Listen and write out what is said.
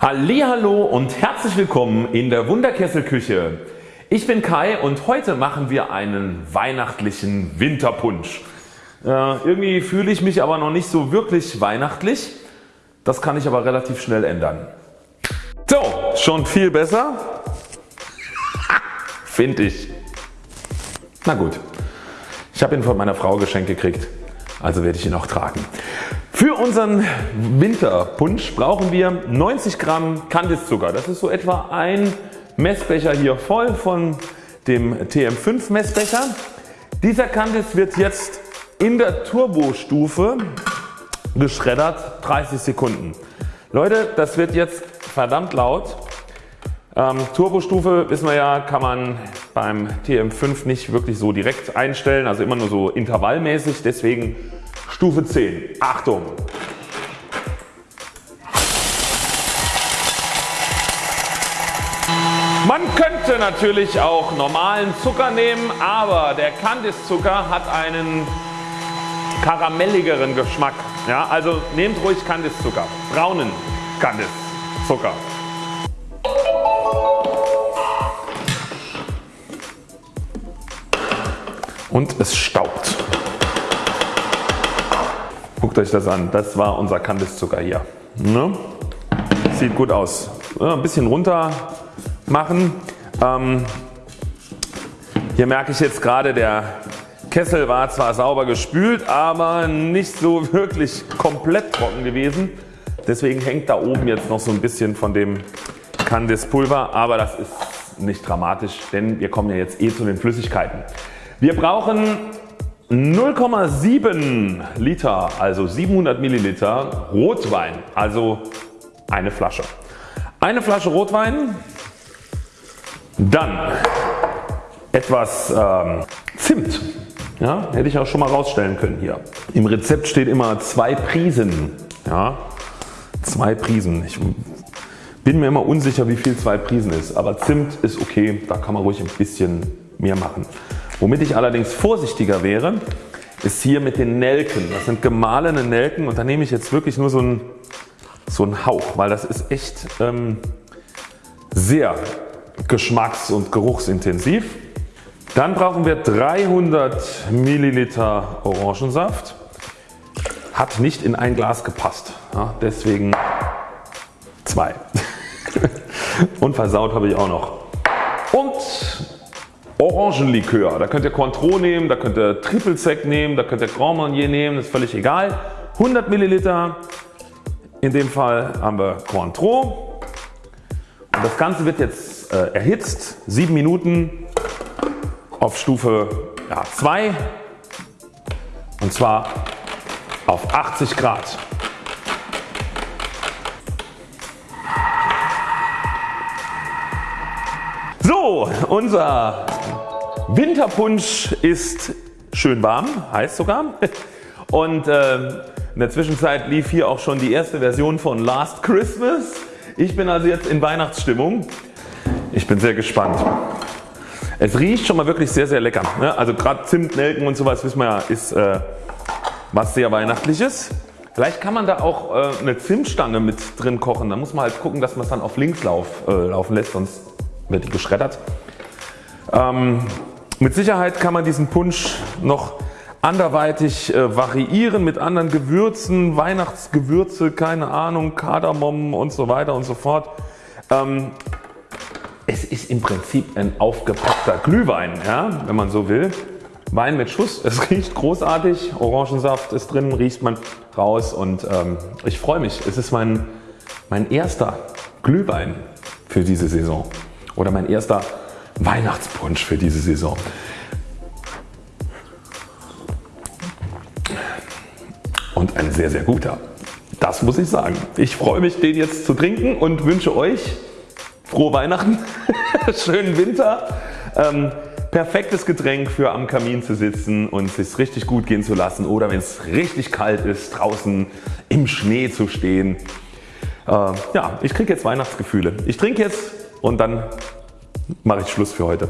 Hallo und herzlich willkommen in der Wunderkesselküche. Ich bin Kai und heute machen wir einen weihnachtlichen Winterpunsch. Äh, irgendwie fühle ich mich aber noch nicht so wirklich weihnachtlich. Das kann ich aber relativ schnell ändern. So, schon viel besser? Finde ich. Na gut, ich habe ihn von meiner Frau geschenkt gekriegt, also werde ich ihn auch tragen. Für unseren Winterpunsch brauchen wir 90 Gramm Kandiszucker. Das ist so etwa ein Messbecher hier voll von dem TM5 Messbecher. Dieser Kandis wird jetzt in der Turbostufe geschreddert 30 Sekunden. Leute das wird jetzt verdammt laut. Ähm, Turbostufe wissen wir ja kann man beim TM5 nicht wirklich so direkt einstellen, also immer nur so intervallmäßig. Deswegen Stufe 10. Achtung! Man könnte natürlich auch normalen Zucker nehmen, aber der Kandiszucker hat einen karamelligeren Geschmack. Ja, also nehmt ruhig Kandiszucker, braunen Kandiszucker. Und es staubt. Guckt euch das an, das war unser Kandiszucker hier. Ne? Sieht gut aus. Ja, ein bisschen runter machen. Ähm, hier merke ich jetzt gerade der Kessel war zwar sauber gespült, aber nicht so wirklich komplett trocken gewesen. Deswegen hängt da oben jetzt noch so ein bisschen von dem Candice-Pulver, aber das ist nicht dramatisch, denn wir kommen ja jetzt eh zu den Flüssigkeiten. Wir brauchen 0,7 Liter, also 700 Milliliter Rotwein, also eine Flasche. Eine Flasche Rotwein, dann etwas ähm, Zimt. Ja, hätte ich auch schon mal rausstellen können hier. Im Rezept steht immer zwei Prisen. Ja, zwei Prisen. Ich bin mir immer unsicher wie viel zwei Prisen ist, aber Zimt ist okay, da kann man ruhig ein bisschen mehr machen. Womit ich allerdings vorsichtiger wäre, ist hier mit den Nelken. Das sind gemahlene Nelken und da nehme ich jetzt wirklich nur so einen, so einen Hauch, weil das ist echt ähm, sehr geschmacks- und geruchsintensiv. Dann brauchen wir 300 Milliliter Orangensaft. Hat nicht in ein Glas gepasst, ja, deswegen zwei. und versaut habe ich auch noch. Und Orangenlikör. Da könnt ihr Cointreau nehmen, da könnt ihr Triple Sec nehmen, da könnt ihr Grand Marnier nehmen, ist völlig egal. 100 Milliliter, in dem Fall haben wir Cointreau. Und das Ganze wird jetzt äh, erhitzt, 7 Minuten auf Stufe ja, 2 und zwar auf 80 Grad. So, unser Winterpunsch ist schön warm, heiß sogar. Und äh, in der Zwischenzeit lief hier auch schon die erste Version von Last Christmas. Ich bin also jetzt in Weihnachtsstimmung. Ich bin sehr gespannt. Es riecht schon mal wirklich sehr sehr lecker. Ne? Also gerade Zimt, Nelken und sowas wissen wir ja ist äh, was sehr weihnachtliches. Vielleicht kann man da auch äh, eine Zimtstange mit drin kochen. Da muss man halt gucken dass man es dann auf links lauf, äh, laufen lässt sonst wird die geschreddert. Ähm, mit Sicherheit kann man diesen Punsch noch anderweitig äh, variieren mit anderen Gewürzen, Weihnachtsgewürze, keine Ahnung, Kardamom und so weiter und so fort. Ähm, es ist im Prinzip ein aufgepackter Glühwein, ja, wenn man so will. Wein mit Schuss, es riecht großartig, Orangensaft ist drin, riecht man raus und ähm, ich freue mich. Es ist mein, mein erster Glühwein für diese Saison oder mein erster Weihnachtspunsch für diese Saison. Und ein sehr sehr guter. Das muss ich sagen. Ich freue mich den jetzt zu trinken und wünsche euch frohe Weihnachten, schönen Winter, ähm, perfektes Getränk für am Kamin zu sitzen und es richtig gut gehen zu lassen oder wenn es richtig kalt ist draußen im Schnee zu stehen. Äh, ja, ich kriege jetzt Weihnachtsgefühle. Ich trinke jetzt und dann mache ich Schluss für heute.